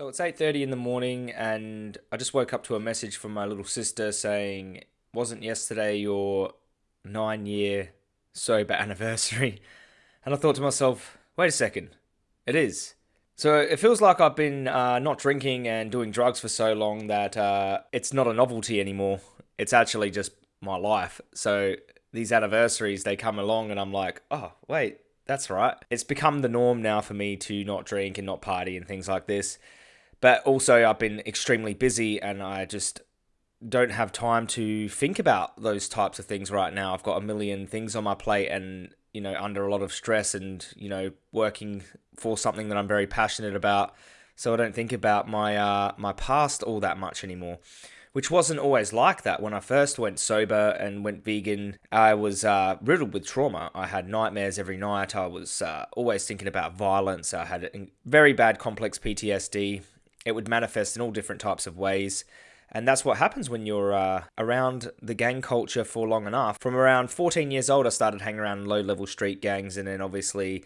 So it's 8:30 in the morning and I just woke up to a message from my little sister saying, "Wasn't yesterday your 9-year sober anniversary?" And I thought to myself, "Wait a second. It is." So it feels like I've been uh, not drinking and doing drugs for so long that uh, it's not a novelty anymore. It's actually just my life. So these anniversaries, they come along and I'm like, oh, wait, that's right. It's become the norm now for me to not drink and not party and things like this. But also, I've been extremely busy and I just don't have time to think about those types of things right now. I've got a million things on my plate and, you know, under a lot of stress and, you know, working for something that I'm very passionate about. So I don't think about my uh, my past all that much anymore which wasn't always like that. When I first went sober and went vegan, I was uh, riddled with trauma. I had nightmares every night. I was uh, always thinking about violence. I had very bad complex PTSD it would manifest in all different types of ways. And that's what happens when you're uh, around the gang culture for long enough. From around 14 years old, I started hanging around low level street gangs, and then obviously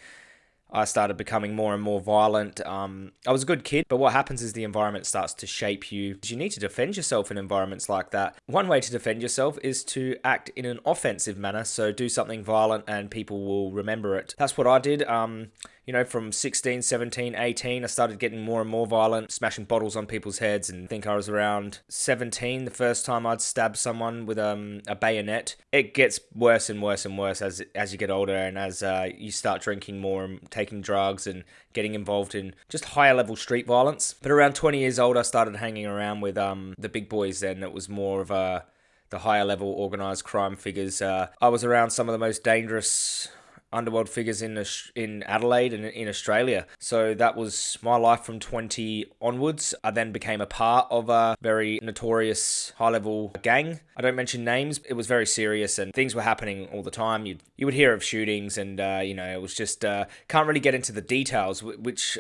I started becoming more and more violent. Um, I was a good kid, but what happens is the environment starts to shape you. You need to defend yourself in environments like that. One way to defend yourself is to act in an offensive manner, so do something violent and people will remember it. That's what I did. Um, you know, from 16, 17, 18, I started getting more and more violent, smashing bottles on people's heads. And I think I was around 17 the first time I'd stabbed someone with um, a bayonet. It gets worse and worse and worse as as you get older and as uh, you start drinking more and taking drugs and getting involved in just higher level street violence. But around 20 years old, I started hanging around with um, the big boys. Then it was more of a the higher level organized crime figures. Uh, I was around some of the most dangerous underworld figures in in Adelaide and in Australia. So that was my life from 20 onwards. I then became a part of a very notorious high level gang. I don't mention names. It was very serious and things were happening all the time. You you would hear of shootings and uh, you know it was just uh, can't really get into the details, which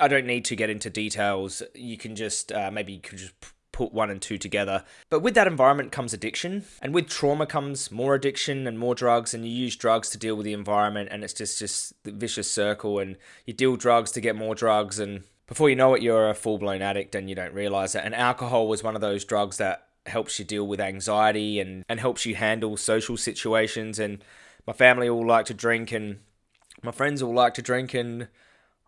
I don't need to get into details. You can just uh, maybe you can just put one and two together. But with that environment comes addiction, and with trauma comes more addiction and more drugs, and you use drugs to deal with the environment, and it's just just the vicious circle, and you deal drugs to get more drugs, and before you know it, you're a full blown addict, and you don't realize it. And alcohol was one of those drugs that helps you deal with anxiety and and helps you handle social situations. And my family all like to drink, and my friends all like to drink, and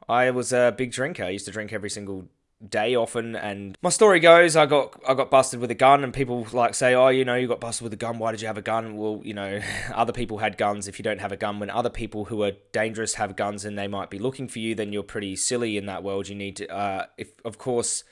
I was a big drinker. I used to drink every single day often and my story goes I got I got busted with a gun and people like say oh you know you got busted with a gun. Why did you have a gun? Well you know other people had guns. If you don't have a gun when other people who are dangerous have guns and they might be looking for you then you're pretty silly in that world. You need to uh, if of course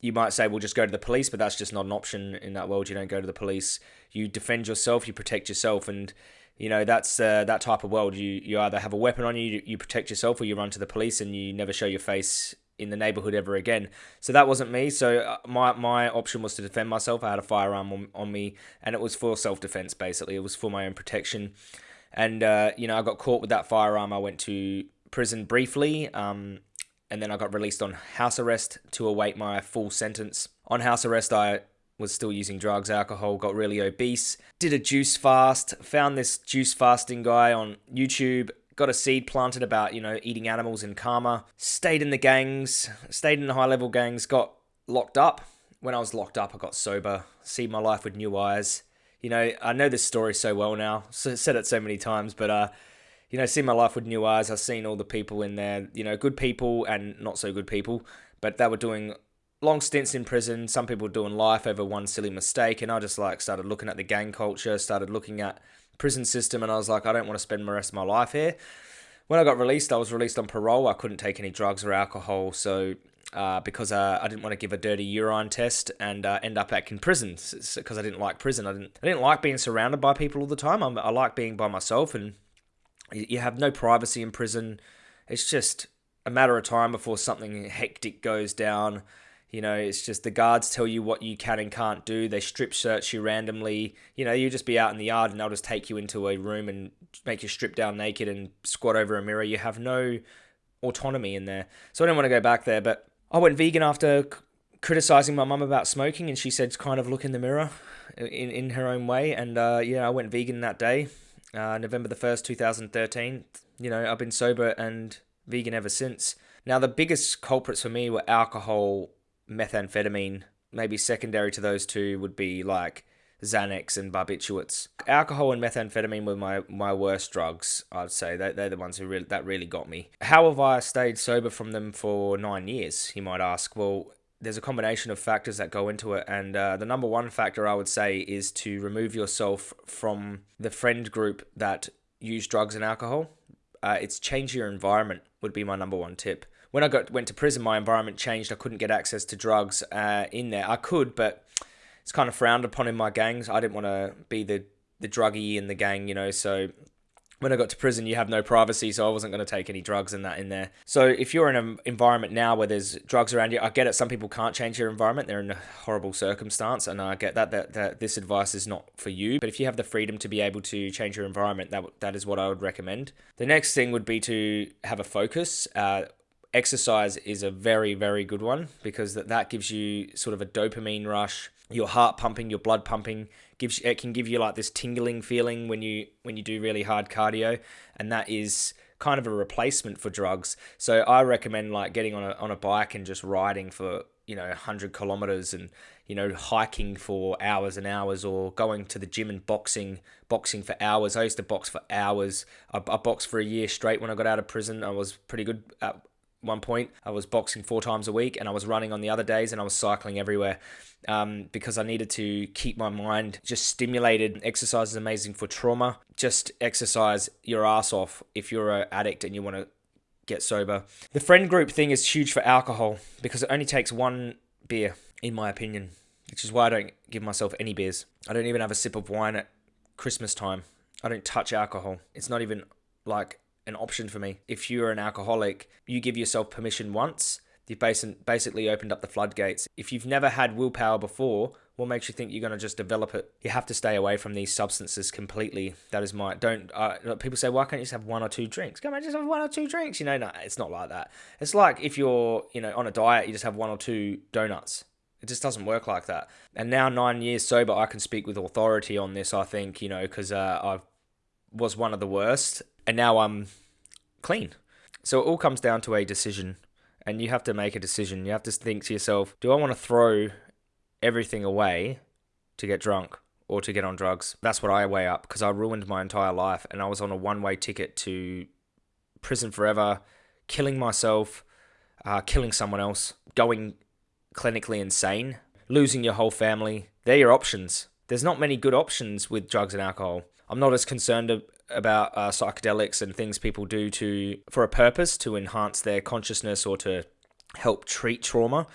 you might say well just go to the police but that's just not an option in that world. You don't go to the police. You defend yourself you protect yourself and you know that's uh, that type of world. You you either have a weapon on you you protect yourself or you run to the police and you never show your face in the neighborhood ever again. So that wasn't me. So uh, my my option was to defend myself. I had a firearm on, on me, and it was for self defense. Basically, it was for my own protection. And uh, you know, I got caught with that firearm. I went to prison briefly, um, and then I got released on house arrest to await my full sentence. On house arrest, I was still using drugs, alcohol, got really obese, did a juice fast, found this juice fasting guy on YouTube, got a seed planted about, you know, eating animals in karma, stayed in the gangs, stayed in the high level gangs, got locked up. When I was locked up, I got sober, see my life with new eyes. You know, I know this story so well now, so, said it so many times, but, uh, you know, see my life with new eyes. I've seen all the people in there, you know, good people and not so good people, but they were doing long stints in prison. Some people doing life over one silly mistake, and I just like started looking at the gang culture, started looking at prison system, and I was like, I don't want to spend the rest of my life here. When I got released, I was released on parole. I couldn't take any drugs or alcohol, so uh, because uh, I didn't want to give a dirty urine test and uh, end up back in prison because I didn't like prison. I didn't I didn't like being surrounded by people all the time. I'm, I like being by myself, and you have no privacy in prison. It's just a matter of time before something hectic goes down. You know, it's just the guards tell you what you can and can't do. They strip search you randomly. You know, you just be out in the yard and they'll just take you into a room and make you strip down naked and squat over a mirror. You have no autonomy in there. So I didn't want to go back there, but I went vegan after criticizing my mum about smoking and she said kind of look in the mirror in, in her own way. And uh, yeah, I went vegan that day, uh, November the 1st, 2013. You know, I've been sober and vegan ever since. Now, the biggest culprits for me were alcohol, methamphetamine. Maybe secondary to those two would be like Xanax and barbiturates. Alcohol and methamphetamine were my, my worst drugs, I'd say. They, they're the ones who really, that really got me. How have I stayed sober from them for nine years, you might ask? Well, there's a combination of factors that go into it. And uh, the number one factor I would say is to remove yourself from the friend group that use drugs and alcohol. Uh, it's change your environment would be my number one tip. When I got went to prison, my environment changed. I couldn't get access to drugs uh, in there. I could, but it's kind of frowned upon in my gangs. I didn't want to be the the druggie in the gang, you know. So when I got to prison, you have no privacy, so I wasn't going to take any drugs and that in there. So if you're in an environment now where there's drugs around you, I get it. Some people can't change their environment; they're in a horrible circumstance, and I get that. That, that this advice is not for you. But if you have the freedom to be able to change your environment, that that is what I would recommend. The next thing would be to have a focus. Uh, exercise is a very very good one because that, that gives you sort of a dopamine rush your heart pumping, your blood pumping. Gives it can give you like this tingling feeling when you when you do really hard cardio, and that is kind of a replacement for drugs. So I recommend like getting on a on a bike and just riding for you know 100 kilometers and you know hiking for hours and hours or going to the gym and boxing boxing for hours i used to box for hours i, I boxed for a year straight when i got out of prison i was pretty good at one point i was boxing four times a week and i was running on the other days and i was cycling everywhere um, because I needed to keep my mind just stimulated. Exercise is amazing for trauma. Just exercise your ass off if you're an addict and you want to get sober. The friend group thing is huge for alcohol because it only takes one beer, in my opinion, which is why I don't give myself any beers. I don't even have a sip of wine at Christmas time. I don't touch alcohol. It's not even like an option for me. If you're an alcoholic, you give yourself permission once You've basically opened up the floodgates. If you've never had willpower before, what makes you think you're going to just develop it? You have to stay away from these substances completely. That is my don't. Uh, people say, why can't you just have one or two drinks? Come on, just have one or two drinks. You know, no, it's not like that. It's like if you're, you know, on a diet, you just have one or two donuts. It just doesn't work like that. And now nine years sober, I can speak with authority on this. I think you know because uh, I was one of the worst, and now I'm clean. So it all comes down to a decision and you have to make a decision. You have to think to yourself, do I want to throw everything away to get drunk or to get on drugs? That's what I weigh up because I ruined my entire life and I was on a one way ticket to prison forever, killing myself, uh, killing someone else, going clinically insane, losing your whole family. They're your options. There's not many good options with drugs and alcohol. I'm not as concerned about uh, psychedelics and things people do to for a purpose to enhance their consciousness or to help treat trauma.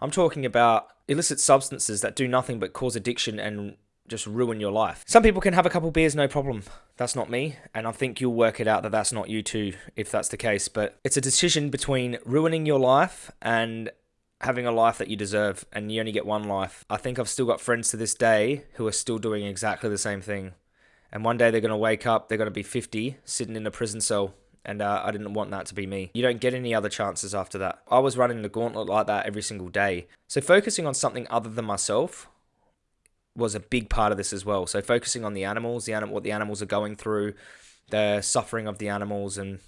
I'm talking about illicit substances that do nothing but cause addiction and just ruin your life. Some people can have a couple beers, no problem. That's not me, and I think you'll work it out that that's not you too, if that's the case. But it's a decision between ruining your life and having a life that you deserve, and you only get one life. I think I've still got friends to this day who are still doing exactly the same thing and one day they're going to wake up, they're going to be 50, sitting in a prison cell. And uh, I didn't want that to be me. You don't get any other chances after that. I was running the gauntlet like that every single day. So focusing on something other than myself was a big part of this as well. So focusing on the animals, the what the animals are going through, the suffering of the animals, and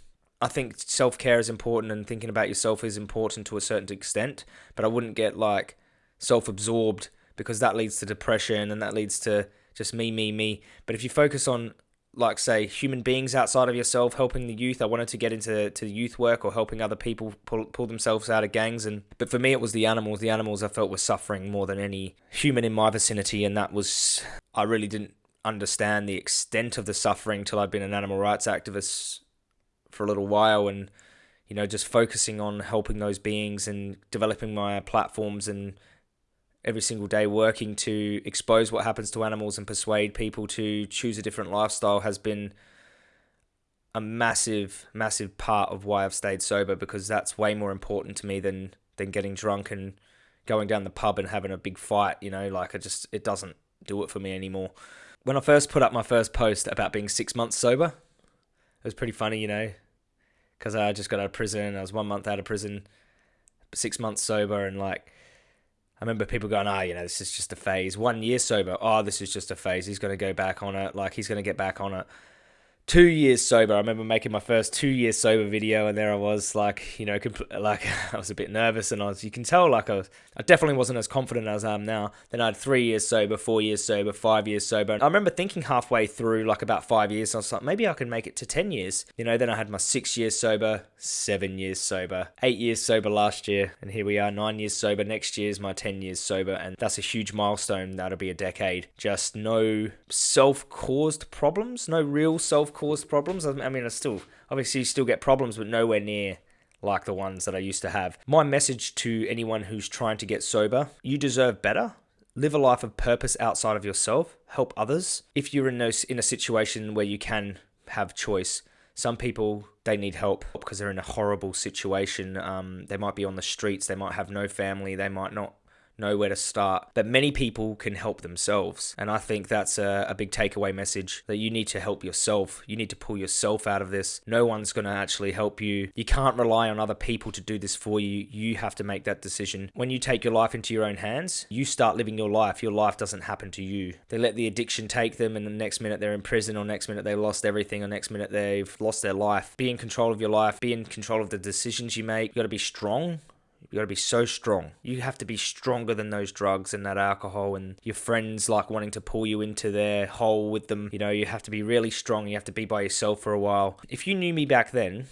I think self care is important, and thinking about yourself is important to a certain extent. But I wouldn't get like self absorbed because that leads to depression and that leads to just me, me, me. But if you focus on like say human beings outside of yourself helping the youth i wanted to get into to youth work or helping other people pull, pull themselves out of gangs and but for me it was the animals the animals i felt were suffering more than any human in my vicinity and that was i really didn't understand the extent of the suffering till i'd been an animal rights activist for a little while and you know just focusing on helping those beings and developing my platforms and every single day working to expose what happens to animals and persuade people to choose a different lifestyle has been a massive massive part of why I've stayed sober because that's way more important to me than than getting drunk and going down the pub and having a big fight you know like I just it doesn't do it for me anymore. When I first put up my first post about being 6 months sober it was pretty funny you know cuz I just got out of prison. I was 1 month out of prison 6 months sober and like I remember people going, "Ah, oh, you know, this is just a phase." One year sober, oh, this is just a phase. He's going to go back on it. Like he's going to get back on it. Two years sober. I remember making my first two years sober video, and there I was, like you know, compl- like I was a bit nervous, and I was, you can tell, like I was, I definitely wasn't as confident as I am now. Then I had three years sober, four years sober, five years sober. And I remember thinking halfway through, like about five years, I was like, maybe I can make it to ten years. You know, then I had my six years sober, seven years sober, eight years sober last year, and here we are, nine years sober. Next year is my ten years sober, and that's a huge milestone. That'll be a decade. Just no self-caused problems, no real self-caused problems. I mean, I still obviously still get problems, but nowhere near like the ones that I used to have. My message to anyone who's trying to get sober you deserve better. Live a life of purpose outside of yourself, help others. If you're in, those, in a situation where you can have choice, some people they need help because they're in a horrible situation. Um, they might be on the streets, they might have no family, they might not know where to start. But many people can help themselves. And I think that's a, a big takeaway message that you need to help yourself. You need to pull yourself out of this. No one's going to actually help you. You can't rely on other people to do this for you. You have to make that decision. When you take your life into your own hands, you start living your life. Your life doesn't happen to you. They let the addiction take them, and the next minute they're in prison, or next minute they lost everything, or next minute they've lost their life. Be in control of your life, be in control of the decisions you make. You got to be strong you got to be so strong. You have to be stronger than those drugs and that alcohol and your friends like wanting to pull you into their hole with them. You know, you have to be really strong. You have to be by yourself for a while. If you knew me back then,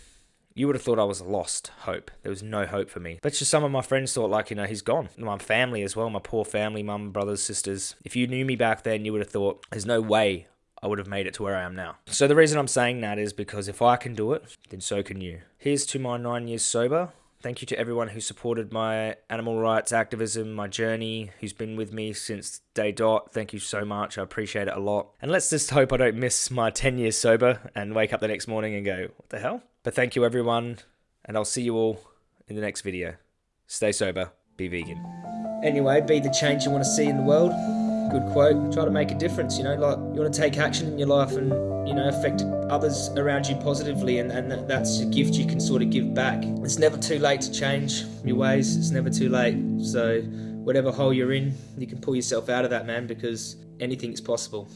you would have thought I was lost hope. There was no hope for me. But just some of my friends thought, like, you know, he's gone. My family as well, my poor family, mum, brothers, sisters. If you knew me back then, you would have thought, there's no way I would have made it to where I am now. So the reason I'm saying that is because if I can do it, then so can you. Here's to my nine years sober. Thank you to everyone who supported my animal rights activism, my journey, who's been with me since day dot. Thank you so much. I appreciate it a lot. And let's just hope I don't miss my 10 years sober and wake up the next morning and go, what the hell? But thank you, everyone. And I'll see you all in the next video. Stay sober, be vegan. Anyway, be the change you want to see in the world good quote. Try to make a difference, you know, like you want to take action in your life and, you know, affect others around you positively, and, and that's a gift you can sort of give back. It's never too late to change your ways, it's never too late. So, whatever hole you're in, you can pull yourself out of that, man, because anything is possible.